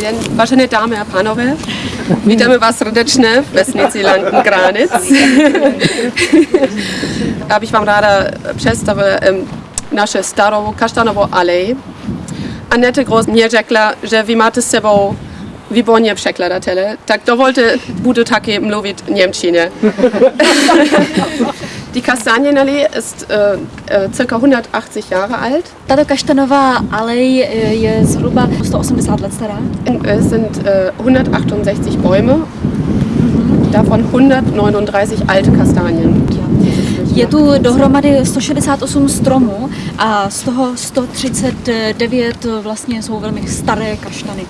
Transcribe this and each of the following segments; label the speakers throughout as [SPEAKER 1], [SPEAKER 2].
[SPEAKER 1] den, vážené dámy a pánové, vítáme vás srdečně v vesnici Lanken Já bych vám ráda představila naše starou kaštanovou alej. Annette Groß mě řekla, že vy máte s sebou výborně překladatele, tak dovolte, budu taky mluvit Němčině. Die Kastanienallee ist äh, äh, circa 180 Jahre alt.
[SPEAKER 2] Tato kaštanová alej äh, je zhruba 180 let stará.
[SPEAKER 1] Es sind äh, 168 Bäume, davon 139 alte Kastanien.
[SPEAKER 2] Je tu dohromady 168 stromů a z toho 139 vlastně jsou velmi staré kaštany.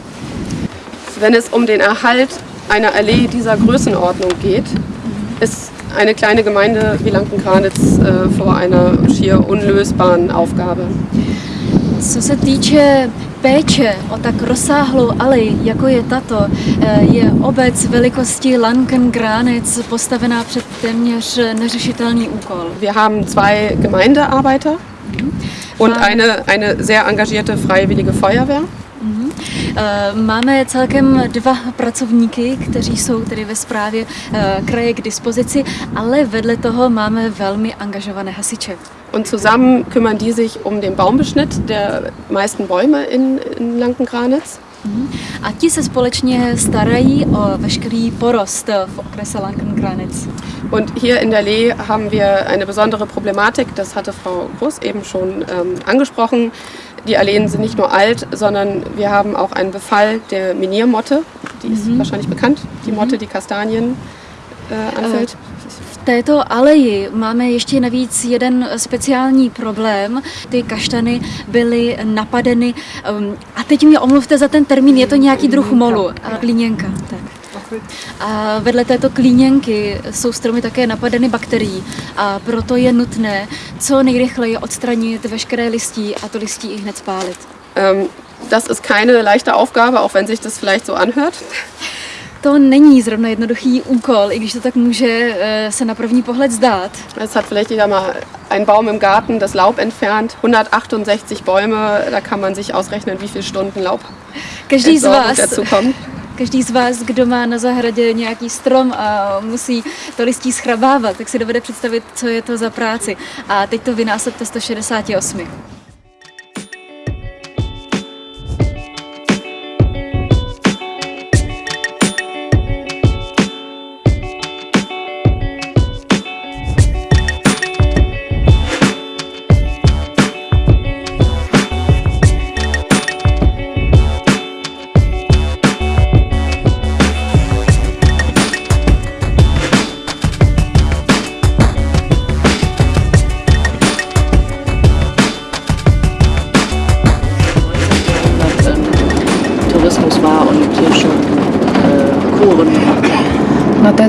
[SPEAKER 1] Wenn es um den Erhalt einer Allee dieser Größenordnung geht, ist eine kleine Gemeinde wie Lankenkranitz äh, vor einer schier unlösbaren Aufgabe.
[SPEAKER 2] Co se týče péče o tak rozsáhlou alej, jako je tato, eh, je obec velikosti Lanken-Granitz postavená před téměř neřešitelný úkol.
[SPEAKER 1] Wir haben zwei Gemeindearbeiter und eine, eine sehr engagierte freiwillige Feuerwehr.
[SPEAKER 2] Eh, Máme celkem dva pracovníky, kteří jsou tedy ve správě eh, kraje k dispozici, ale vedle toho máme velmi angažované hasiče.
[SPEAKER 1] Und zusammen kümmern die sich um den Baumbeschnitt der meisten Bäume in, in Lankenkranitz.
[SPEAKER 2] A ti se společně starají o veškerý porost v okrese Lankenkranitz.
[SPEAKER 1] Und hier in der Lee haben wir eine besondere Problematik, das hatte Frau Groß eben schon ähm, angesprochen. Die Alleen sind nicht nur alt, sondern wir haben auch einen Befall der Miniermotte, die ist wahrscheinlich bekannt, die Motte, die Kastanien äh, anfällt.
[SPEAKER 2] V této aleji máme ještě navíc jeden speciální problém. Ty kaštany byly napadeny. um, A teď mě omluvte za ten termín, je to nějaký druh molu. Klíněnka. Tak. A vedle této klíněnky jsou stromy také napadeny bakterií a proto je nutné co nejrychleji odstranit veškeré listí a to listí i hned spálit.
[SPEAKER 1] Ähm, das ist keine leichte Aufgabe, auch wenn sich das vielleicht so anhört.
[SPEAKER 2] To není zrovna jednoduchý úkol, i když to tak může eh, se na první pohled zdát.
[SPEAKER 1] Es hat vielleicht jeder mal einen Baum im Garten, das Laub entfernt, 168 Bäume, da kann man sich ausrechnen, wie viele Stunden Laub
[SPEAKER 2] Každý z vás. Každý z vás, kdo má na zahradě nějaký strom a musí to listí schrabávat, tak si dovede představit, co je to za práci. A teď to vynásobte 168.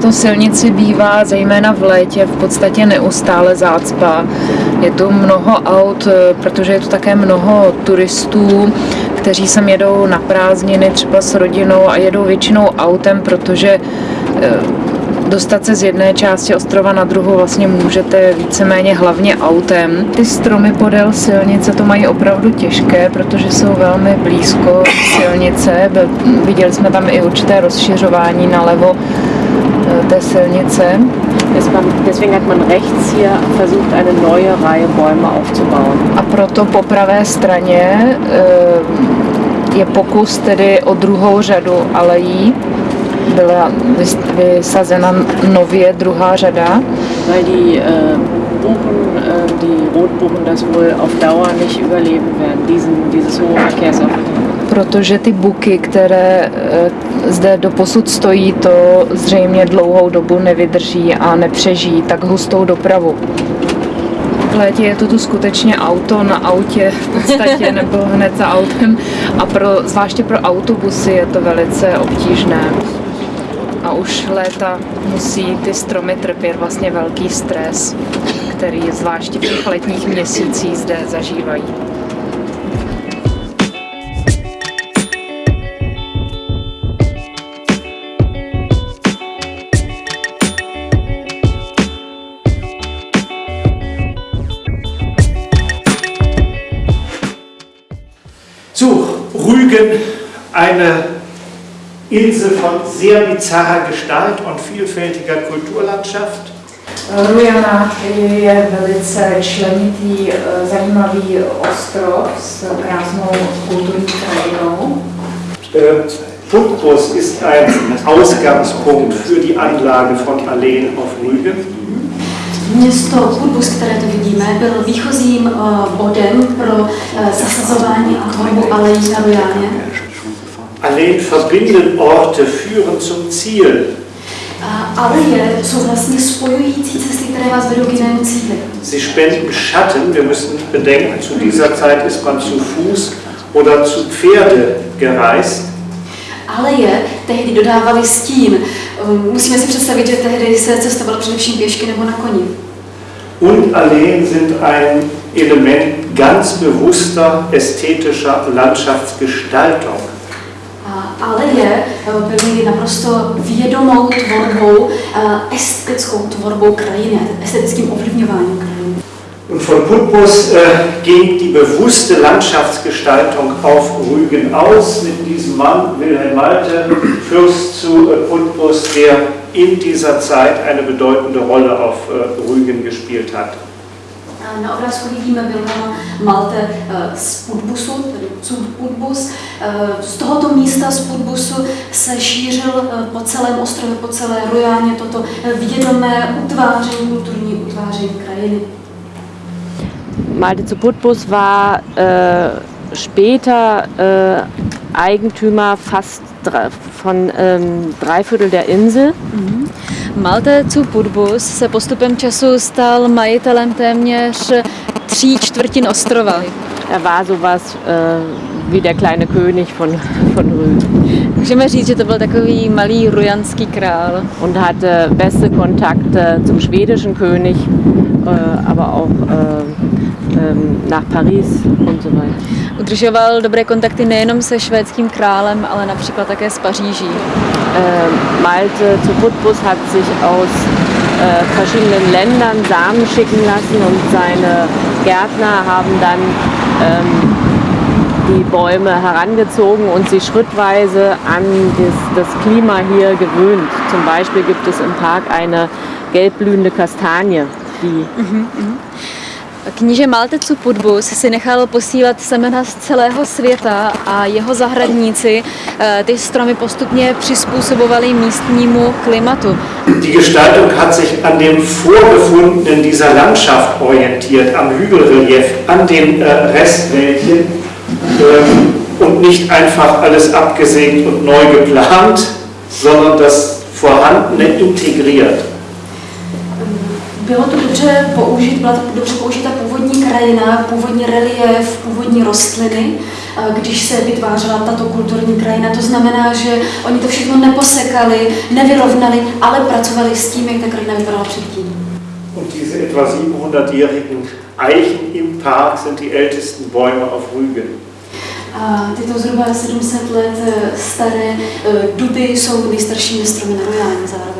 [SPEAKER 3] Této silnici bývá zejména v létě v podstatě neustále zácpa. Je tu mnoho aut, eh, protože je tu také mnoho turistů, kteří sem jedou na prázdniny třeba s rodinou a jedou většinou autem, protože eh, dostat se z jedné části ostrova na druhou vlastně můžete víceméně hlavně autem. Ty stromy podél silnice to mají opravdu těžké, protože jsou velmi blízko silnice. Viděli jsme tam i určité rozšiřování nalevo té silnice.
[SPEAKER 4] Ist man, deswegen hat man rechts hier versucht, eine neue Reihe Bäume aufzubauen.
[SPEAKER 3] A proto po pravé straně eh, je pokus tedy o druhou řadu alejí. Byla vys- vysazena nově druhá řada,
[SPEAKER 4] Weil die äh, Buchen, äh, die Rotbuchen das wohl auf Dauer nicht überleben werden, diesen, dieses hohe Verkehrsaufkommen.
[SPEAKER 3] Protože ty buky, které eh, zde doposud stojí, to zřejmě dlouhou dobu nevydrží a nepřežijí tak hustou dopravu. V létě je to tu skutečně auto na autě v podstatě, nebo hned za autem a pro, zvláště pro autobusy je to velice obtížné. A už léta musí ty stromy trpět vlastně velký stres, který zvláště v těch letních měsících zde zažívají.
[SPEAKER 5] Insel von sehr bizarrer Gestalt und vielfältiger Kulturlandschaft.
[SPEAKER 3] Rujana je velice členitý, eh, zajímavý ostrov s krásnou kulturní krajinou.
[SPEAKER 5] Äh, Putbus ist ein Ausgangspunkt für die Anlage von Alleen auf Rügen.
[SPEAKER 2] Město Putbus, které tu vidíme, byl výchozím uh, bodem pro uh, zasazování a tvorbu alejí na Rojáně.
[SPEAKER 5] Alleen verbinden Orte, führen zum Ziel.
[SPEAKER 2] Aleje jsou vlastně spojující cesty, které vás vedou k jinému cíli.
[SPEAKER 5] Sie spenden Schatten. Wir müssen bedenken, zu dieser Zeit ist man zu Fuß oder zu Pferde gereist.
[SPEAKER 2] Aleje tehdy dodávali stín. Musíme si představit, že tehdy se cestovalo především pěšky nebo na koni.
[SPEAKER 5] Und Alleen sind ein Element ganz bewusster ästhetischer Landschaftsgestaltung.
[SPEAKER 2] A aleje uh, byly naprosto vědomou tvorbou, uh, estetickou tvorbou krajiny, estetickým ovlivňováním.
[SPEAKER 5] Und von Putbus äh, ging die bewusste Landschaftsgestaltung auf Rügen aus mit diesem Mann Wilhelm Malte, Fürst zu äh, Putbus, der in dieser Zeit eine bedeutende Rolle auf äh, Rügen gespielt hat.
[SPEAKER 2] Na obrázku vidíme Wilhelma Malte eh, z Putbusu, tedy Cud Putbus. Eh, Z tohoto místa z Putbusu se šířil eh, po celém ostrově, po celé Rojáně toto vědomé utváření, kulturní utváření krajiny.
[SPEAKER 4] Malte zu Putbus war äh, später äh, Eigentümer fast dre- von ähm, drei Viertel der Insel.
[SPEAKER 2] Malte zu Putbus se postupem času stal majitelem téměř tří čtvrtin ostrova.
[SPEAKER 4] Er war sowas äh, wie der kleine König von, von Rügen
[SPEAKER 2] Můžeme říct, že to byl takový malý rujanský král.
[SPEAKER 4] und hatte beste Kontakte zum schwedischen König, aber auch äh, ähm, nach Paris und so weiter.
[SPEAKER 2] Udržoval dobré kontakty nejenom se švédským králem, ale například také s Paříží.
[SPEAKER 4] Äh, Malte zu Putbus hat sich aus äh, verschiedenen Ländern Samen schicken lassen und seine Gärtner haben dann ähm, die Bäume herangezogen und sie schrittweise an das, das Klima hier gewöhnt. Zum Beispiel gibt es im Park eine gelbblühende Kastanie, die
[SPEAKER 2] Kníže Maltecu Putbus si nechal posílat semena z celého světa a jeho zahradníci eh, ty stromy postupně přizpůsobovali místnímu klimatu.
[SPEAKER 5] Die Gestaltung hat sich an dem Vorgefundenen dieser Landschaft orientiert, am Hügelrelief, an den äh, Restwäldchen ähm, und nicht einfach alles abgesägt und neu geplant, sondern das Vorhandene integriert.
[SPEAKER 2] Bylo to dobře použit, byla to dobře použita původní krajina, původní relief, původní rostliny, když se vytvářela tato kulturní krajina. To znamená, že oni to všechno neposekali, nevyrovnali, ale pracovali s tím, jak ta krajina vypadala předtím.
[SPEAKER 5] Und diese etwa 700-jährigen Eichen im Park sind die ältesten Bäume auf Rügen.
[SPEAKER 2] A tyto zhruba 700 let eh, staré eh, duby jsou nejstaršími stromy na Rojáně zároveň.